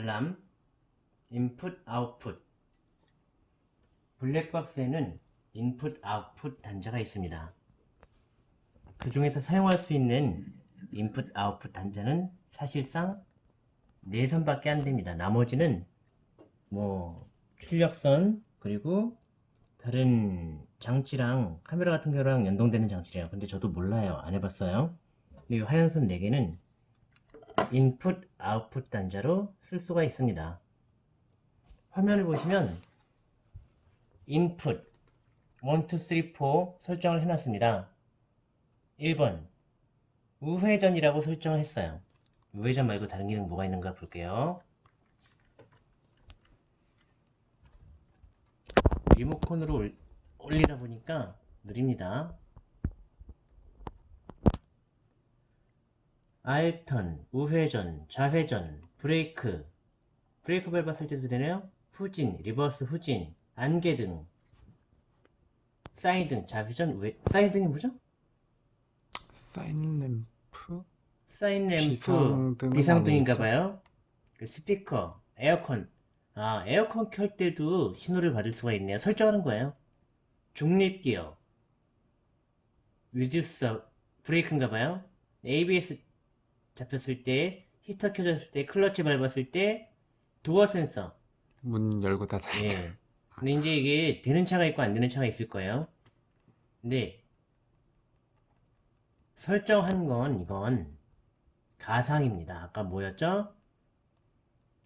알람, 인풋, 아웃풋 블랙박스에는 인풋, 아웃풋 단자가 있습니다. 그 중에서 사용할 수 있는 인풋, 아웃풋 단자는 사실상 4선밖에 안 됩니다. 나머지는 뭐 출력선 그리고 다른 장치랑 카메라 같은 경우랑 연동되는 장치래요. 근데 저도 몰라요. 안 해봤어요. 이 화연선 4개는 인풋, 아웃풋 단자로 쓸 수가 있습니다. 화면을 보시면 인풋 1, 2, 3, 4 설정을 해놨습니다. 1번 우회전이라고 설정을 했어요. 우회전 말고 다른 기능 뭐가 있는가 볼게요. 리모컨으로 올리다 보니까 느립니다. 알턴, 우회전, 좌회전, 브레이크 브레이크 밟았을 때도 되네요. 후진, reverse 후진, 안개등 사이등, 좌회전, 우회 사이등이 뭐죠? sign lamp? sign lamp, 비상등은 비상등인가봐요. 그 스피커, 에어컨. 아, 에어컨 켤 때도 신호를 받을 수가 있네요. 설정하는 거예요. 중립기어, 리듀서, 브레이크인가봐요. ABS 잡혔을 때, 히터 켜졌을 때, 클러치 밟았을 때, 도어 센서. 문 열고 닫았을 때 예. 근데 이제 이게 되는 차가 있고 안 되는 차가 있을 거예요. 근데 설정한 건 이건 가상입니다. 아까 뭐였죠?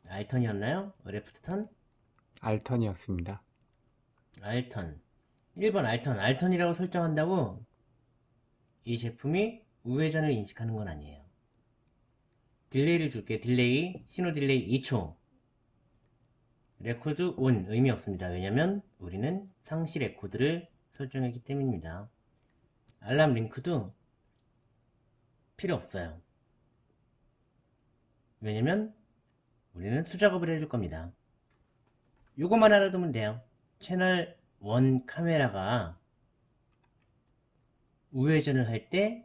알턴이었나요? 레프트턴? 알턴이었습니다. 알턴 1번 알턴 알턴이라고 설정한다고 이 제품이 우회전을 인식하는 건 아니에요 delay를 줄게. delay 신호 delay 2초. record on 의미 없습니다. 왜냐면 우리는 상시 record를 설정했기 때문입니다. 알람 링크도 필요 없어요. 왜냐면 우리는 수작업을 해줄 겁니다. 요것만 알아두면 돼요. 채널 1 카메라가 우회전을 할 때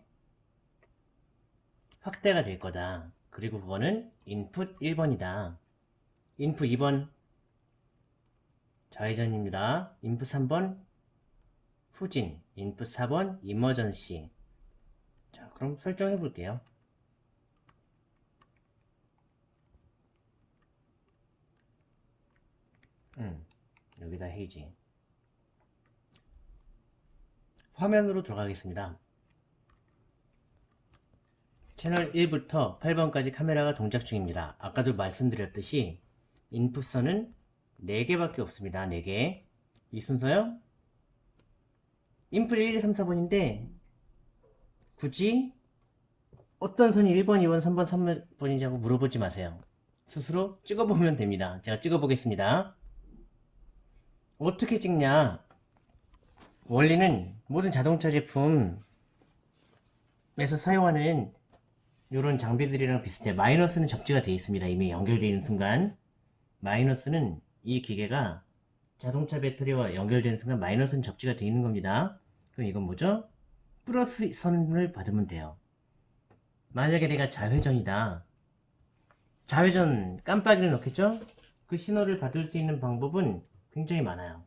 확대가 될 거다 그리고 그거는 인풋 1번이다. 인풋 2번. 좌회전입니다. 인풋 3번. 후진. 인풋 4번. 이머전시 자 그럼 설정해 볼게요. 음, 여기다 헤이지. 화면으로 들어가겠습니다 채널 1부터 8번까지 카메라가 동작 중입니다. 아까도 말씀드렸듯이 인풋선은 4개밖에 없습니다. 4개. 이 순서요? 인풋 1, 2, 3, 4번인데 굳이 어떤 선이 1번, 2번, 3번, 3번인지 하고 물어보지 마세요. 스스로 찍어보면 됩니다. 제가 찍어보겠습니다. 어떻게 찍냐? 원리는 모든 자동차 제품에서 사용하는 이런 장비들이랑 비슷해요 마이너스는 적지가 되어 있습니다 이미 연결되어 있는 순간 마이너스는 이 기계가 자동차 배터리와 연결되는 순간 마이너스는 적지가 되어 있는 겁니다 그럼 이건 뭐죠? 플러스 선을 받으면 돼요 만약에 내가 좌회전이다 좌회전 깜빡이를 넣겠죠? 그 신호를 받을 수 있는 방법은 굉장히 많아요.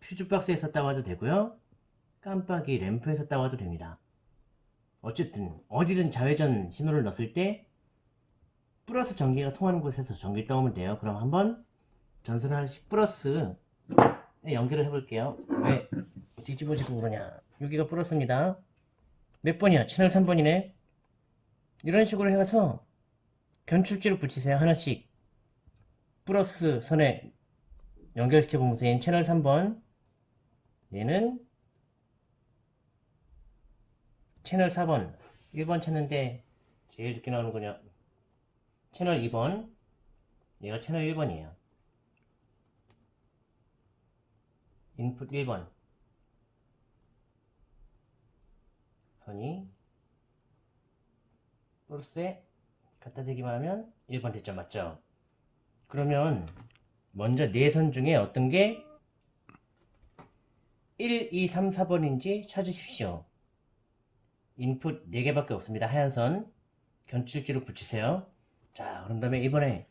퓨즈박스에 썼다고 해도 되고요. 깜빡이 램프에 썼다고 해도 됩니다. 어쨌든 어디든 좌회전 신호를 넣었을 때 플러스 전기가 통하는 곳에서 전기를 떠오면 돼요. 그럼 한번 전선을 하나씩 플러스 연결을 해볼게요. 왜 뒤집어지고 그러냐. 여기가 플러스입니다. 몇 번이야? 채널 3번이네. 이런 식으로 해서 견출지를 붙이세요. 하나씩. 플러스 선에 연결시켜 보면서 얘는 채널 3번 얘는 채널 4번. 1번 찾는데 제일 늦게 나오는 거냐? 채널 2번. 얘가 채널 1번이에요. 인풋 1번. 선이 플러스에 갖다 대기만 하면 1번 됐죠. 맞죠? 그러면 먼저 네 선 중에 어떤 게 1, 2, 3, 4번인지 찾으십시오. 인풋 4개밖에 없습니다. 하얀 선 견출지로 붙이세요. 자 그런 다음에 이번에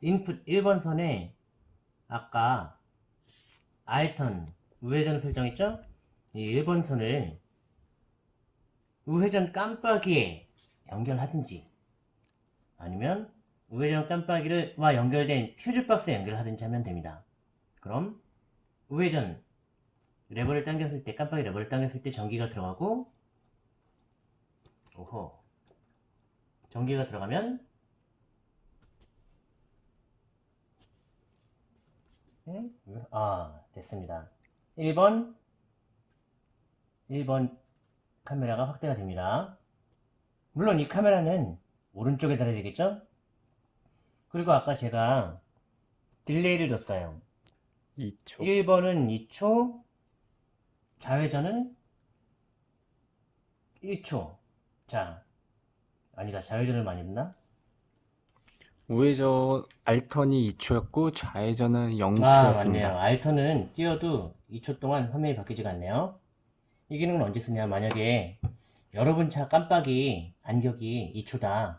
인풋 1번 선에 아까 알턴 우회전 설정했죠? 이 1번 선을 우회전 깜빡이에 연결하든지 아니면 우회전 깜빡이와 연결된 퓨즈박스에 연결하든지 하면 됩니다. 그럼 우회전 레버를 당겼을 때 깜빡이 레버를 당겼을 때 전기가 들어가고 오호 전기가 들어가면 응? 아 됐습니다 1번 1번 카메라가 확대가 됩니다 물론 이 카메라는 오른쪽에 달아야 되겠죠 그리고 아까 제가 딜레이를 줬어요 2초. 1번은 2초, 좌회전은 1초. 자, 아니다. 좌회전을 많이 했나? 우회전 알턴이 2초였고 좌회전은 아, 0초였습니다. 맞네요. 알턴은 띄어도 2초 동안 화면이 바뀌지가 않네요. 이 기능은 언제 쓰냐? 만약에 여러분 차 깜빡이 간격이 2초다.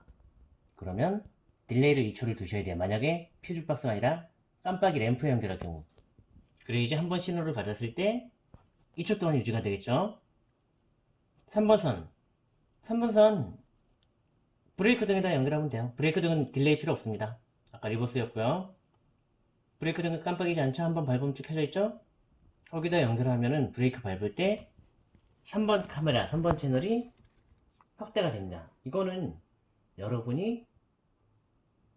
그러면 delay를 2초를 두셔야 돼요. 만약에 퓨즈박스가 아니라 깜빡이 램프에 연결할 경우. 그래야지 한번 신호를 받았을 때 2초 동안 유지가 되겠죠. 3번 선. 3번 선 브레이크 등에다 연결하면 돼요. 브레이크 등은 delay 필요 없습니다. 아까 reverse였고요. 브레이크 등은 깜빡이지 않죠? 한번 밟으면 쭉 켜져 있죠? 거기다 연결하면은 브레이크 밟을 때 3번 카메라, 3번 채널이 확대가 됩니다. 이거는 여러분이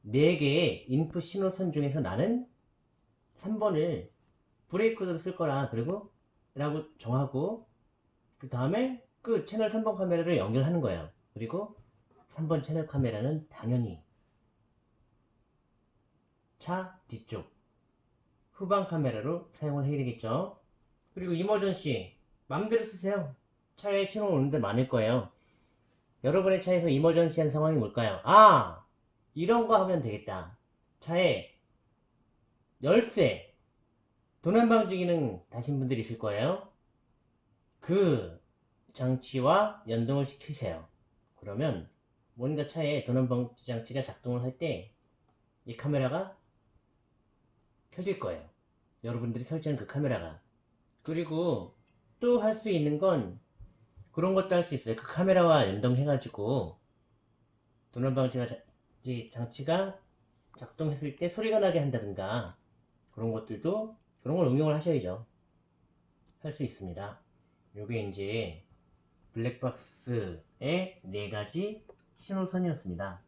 4개의 인풋 신호선 중에서 나는 3번을 브레이크로 쓸 거라 그리고 라고 정하고 그 다음에 그 채널 3번 카메라를 연결하는 거예요. 그리고 3번 채널 카메라는 당연히 차 뒤쪽 후방 카메라로 사용을 해야 되겠죠. 그리고 이머전시 마음대로 쓰세요. 차에 신호 오는데 많을 거예요. 여러분의 차에서 이머전시한 상황이 뭘까요? 아! 이런 거 하면 되겠다. 차에 열쇠, 도난방지 기능 다신 분들이 있을 거예요. 그 장치와 연동을 시키세요. 그러면 뭔가 차에 도난방지 장치가 작동을 할 때 이 카메라가 켜질 거예요. 여러분들이 설치한 그 카메라가. 그리고 또 할 수 있는 건 그런 것도 할 수 있어요. 그 카메라와 연동해가지고 도난방지 장치가 작동했을 때 소리가 나게 한다든가 그런 것들도 그런 걸 응용을 하셔야죠. 할 수 있습니다. 요게 이제 블랙박스의 네 가지 신호선이었습니다.